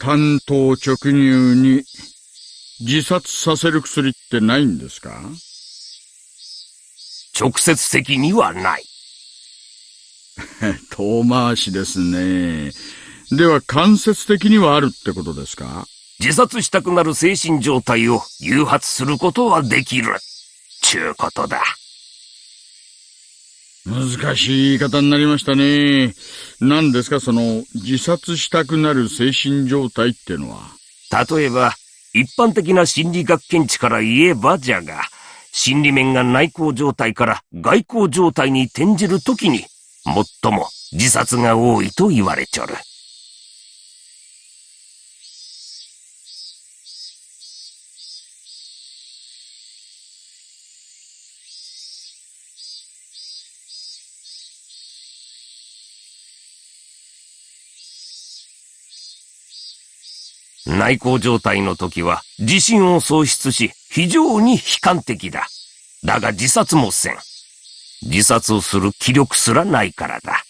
担当直入に自殺させる薬ってないんですか？直接的にはない。遠回しですね。では間接的にはあるってことですか？自殺したくなる精神状態を誘発することはできる。ちゅうことだ。難しい言い方になりましたね。何ですかその自殺したくなる精神状態ってのは？例えば、一般的な心理学検知から言えばじゃが、心理面が内向状態から外向状態に転じるときに、最も自殺が多いと言われちょる。内向状態の時は自信を喪失し非常に悲観的だ。だが自殺もせん。自殺をする気力すらないからだ。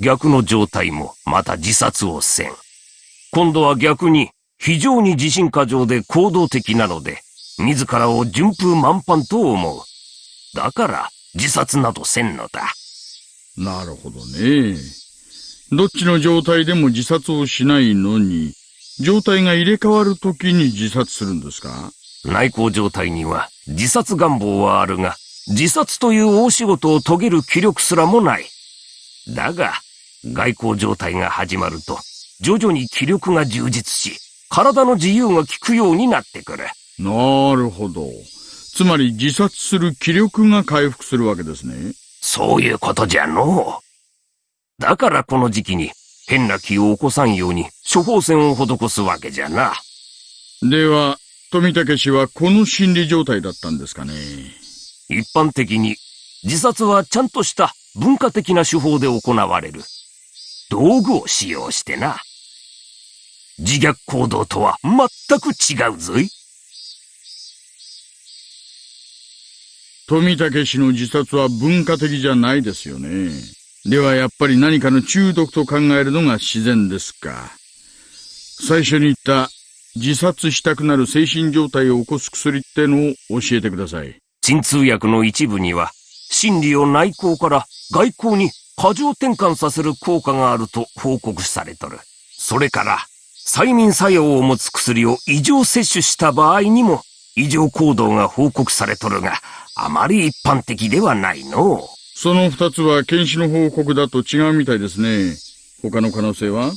逆の状態もまた自殺をせん。今度は逆に非常に自信過剰で行動的なので、自らを順風満帆と思う。だから自殺などせんのだ。なるほどね。どっちの状態でも自殺をしないのに、状態が入れ替わるときに自殺するんですか？内向状態には自殺願望はあるが、自殺という大仕事を遂げる気力すらもない。だが、外交状態が始まると、徐々に気力が充実し、体の自由が利くようになってくる。なるほど。つまり自殺する気力が回復するわけですね。そういうことじゃのう。だからこの時期に変な気を起こさんように処方箋を施すわけじゃな。では、富武氏はこの心理状態だったんですかね。一般的に自殺はちゃんとした文化的な手法で行われる。道具を使用してな。自虐行動とは全く違うぞい。富武氏の自殺は文化的じゃないですよね。ではやっぱり何かの中毒と考えるのが自然ですか。最初に言った自殺したくなる精神状態を起こす薬ってのを教えてください。鎮痛薬の一部には、心理を内向から外向に過剰転換させる効果があると報告されとる。それから、催眠作用を持つ薬を異常摂取した場合にも異常行動が報告されとるが、あまり一般的ではないの。その二つは検視の報告だと違うみたいですね。他の可能性は？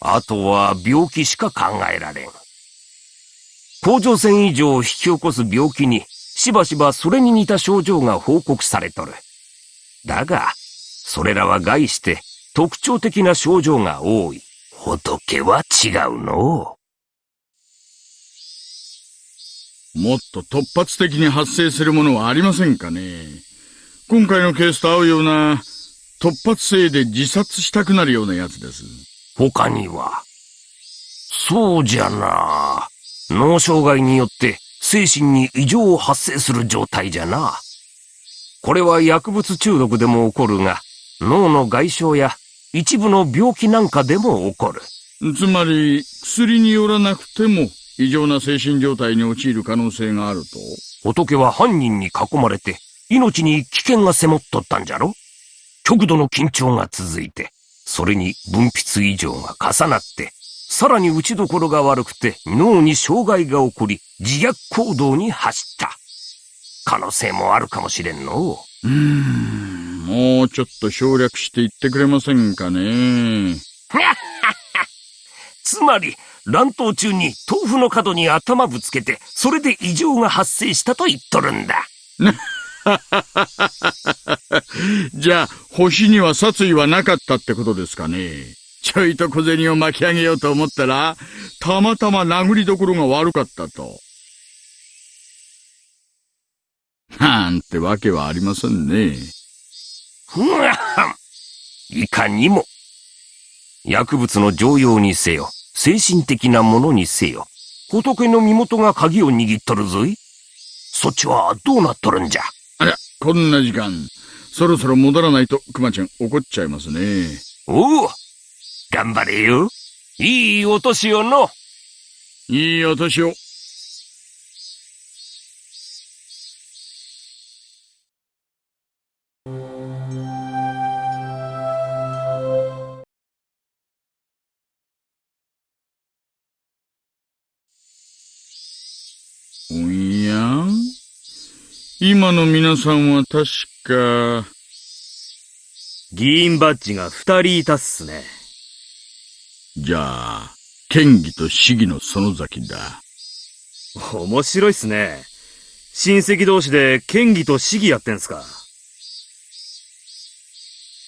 あとは病気しか考えられん。甲状腺異常を引き起こす病気にしばしばそれに似た症状が報告されとる。だが、それらは害して特徴的な症状が多い。仏は違うのもっと突発的に発生するものはありませんかね？今回のケースと合うような突発性で自殺したくなるようなやつです。他にはそうじゃな。脳障害によって精神に異常を発生する状態じゃな。これは薬物中毒でも起こるが、脳の外傷や一部の病気なんかでも起こる。つまり、薬によらなくても異常な精神状態に陥る可能性があると仏は犯人に囲まれて命に危険が迫っとったんじゃろ？極度の緊張が続いて、それに分泌異常が重なって、さらに打ちどころが悪くて脳に障害が起こり、自虐行動に走った。可能性もあるかもしれんの。うーん、もうちょっと省略して言ってくれませんかね。つまり、乱闘中に豆腐の角に頭ぶつけて、それで異常が発生したと言っとるんだ。じゃあ、星には殺意はなかったってことですかね。ちょいと小銭を巻き上げようと思ったら、たまたま殴りどころが悪かったと。なんてわけはありませんね。ふわいかにも。薬物の常用にせよ、精神的なものにせよ、仏の身元が鍵を握っとるぞい。そっちはどうなっとるんじゃ、こんな時間。そろそろ戻らないと、熊ちゃん怒っちゃいますね。おお頑張れよ。いいお年をの。いいお年を。今の皆さんは確か、議員バッジが二人いたっすね。じゃあ、県議と市議の園崎だ。面白いっすね。親戚同士で県議と市議やってんすか。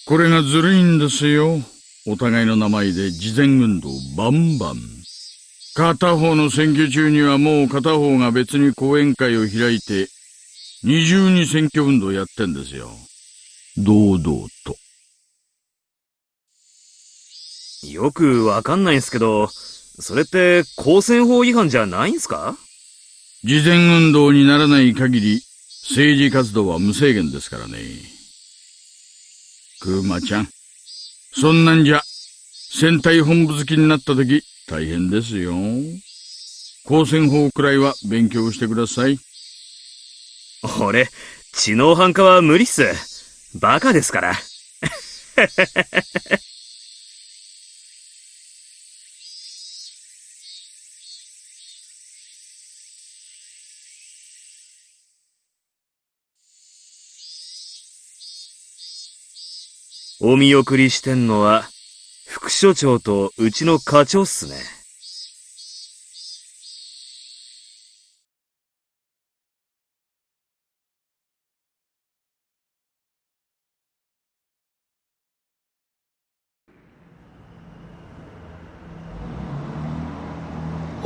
これがずるいんですよ。お互いの名前で事前運動バンバン。片方の選挙中にはもう片方が別に講演会を開いて、二重に選挙運動やってんですよ。堂々と。よくわかんないんすけど、それって公選法違反じゃないんすか？事前運動にならない限り、政治活動は無制限ですからね。クーマちゃん。そんなんじゃ、戦隊本部好きになった時、大変ですよ。公選法くらいは勉強してください。俺、知能犯化は無理っす。バカですから。お見送りしてんのは、副所長とうちの課長っすね。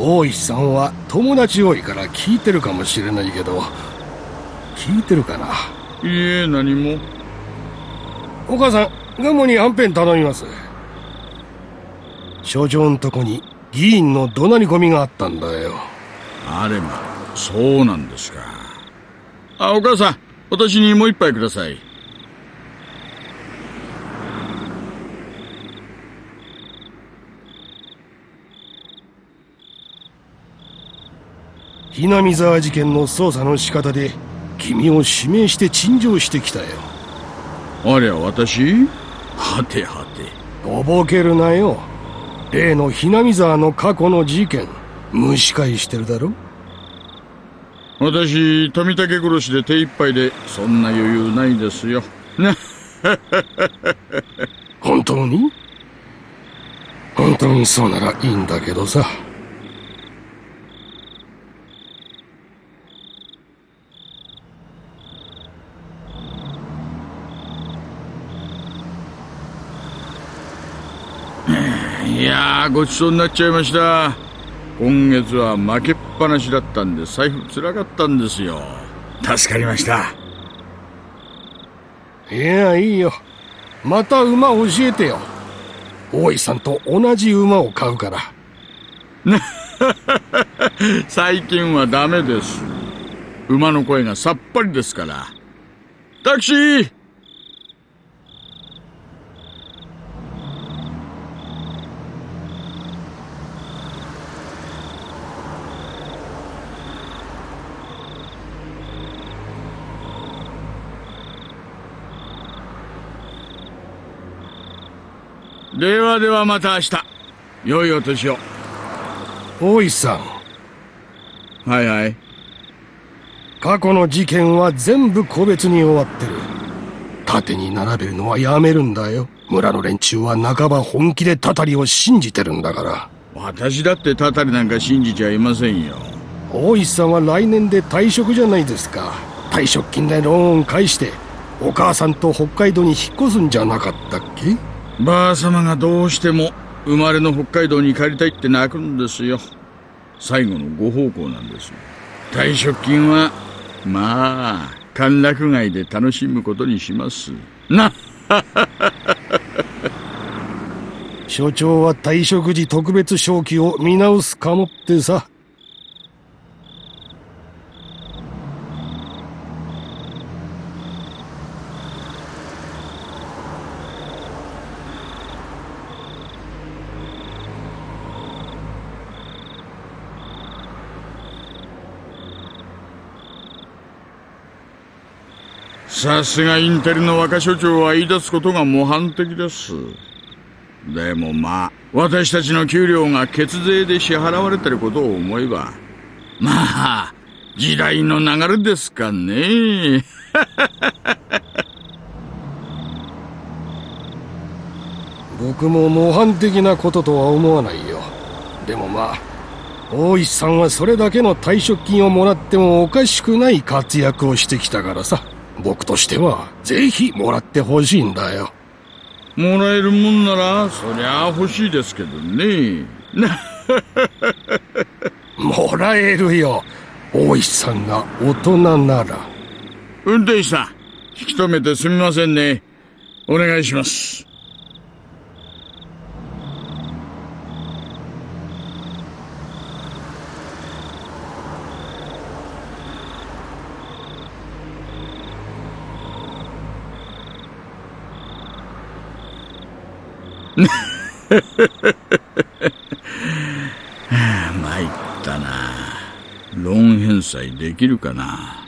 大石さんは友達多いから聞いてるかもしれないけど聞いてるかな？いいえ、何も。お母さんガモにはんぺん頼みます所長んとこに議員の怒鳴り込みがあったんだよあれま、そうなんですか。あ、お母さん、私にもう一杯ください。ひなみ沢事件の捜査の仕方で君を指名して陳情してきたよありゃ、私？はてはて。とぼけるなよ例のひなみ沢の過去の事件蒸し返してるだろ？私、富武殺しで手一杯で、そんな余裕ないですよ。ね。本当に？本当にそうならいいんだけどさいやー、ごちそうになっちゃいました。今月は負けっぱなしだったんで、財布つらかったんですよ。助かりました。いやいいよまた馬教えてよ大井さんと同じ馬を買うから 最近はダメです。馬の声がさっぱりですから。タクシーではではまた明日。良いお年を。大井さんはいはい。過去の事件は全部個別に終わってる縦に並べるのはやめるんだよ村の連中は半ば本気でタタリを信じてるんだから私だってタタリなんか信じちゃいませんよ。大石さんは来年で退職じゃないですか退職金でローン返してお母さんと北海道に引っ越すんじゃなかったっけ？ばあ様がどうしても生まれの北海道に帰りたいって泣くんですよ。最後のご奉公なんです。退職金は、まあ、歓楽街で楽しむことにします。な、所長は退職時特別賞金を見直すかもってささすがインテリの若所長は言い出すことが模範的です。でもまあ、私たちの給料が血税で支払われてることを思えば、まあ、時代の流れですかね。僕も模範的なこととは思わないよ。でもまあ、大石さんはそれだけの退職金をもらってもおかしくない活躍をしてきたからさ。僕としては、ぜひもらってほしいんだよ。もらえるもんなら、そりゃ欲しいですけどね。もらえるよ。大石さんが大人なら。運転手さん、引き止めてすみませんね。お願いします。参ったな。ローン返済できるかな。